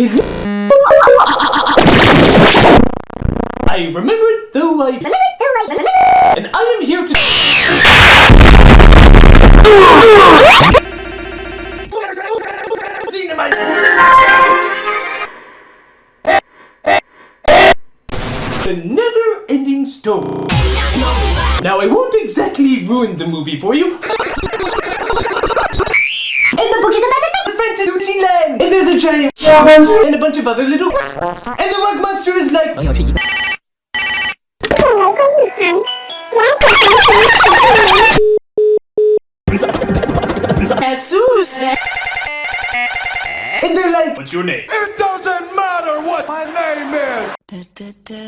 Hello. I remember it though I and I am here to The never-ending story. Now I won't exactly ruin the movie for you. a giant and a bunch of other little and the rock monster is like And they're like, What's your name? It doesn't matter what my name is!